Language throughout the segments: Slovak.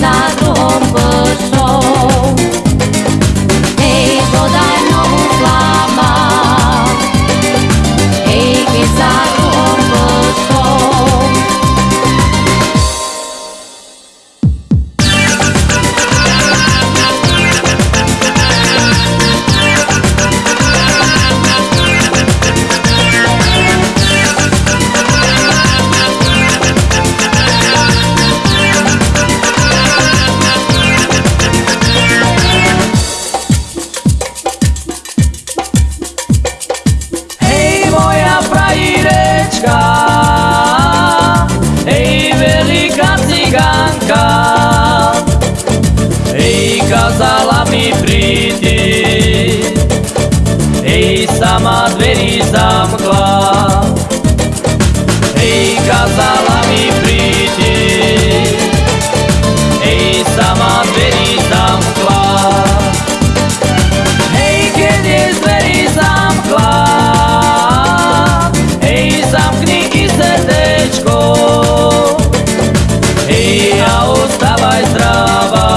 sa loob sama dverí zamkla. Hej, kázala mi prídi, hej, sama dverí zamkla. Hej, keď je dverí zamkla, hej, zamkni i srdečko, hej, a ostávaj zdravá.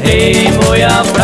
Hej, moja frajerečko,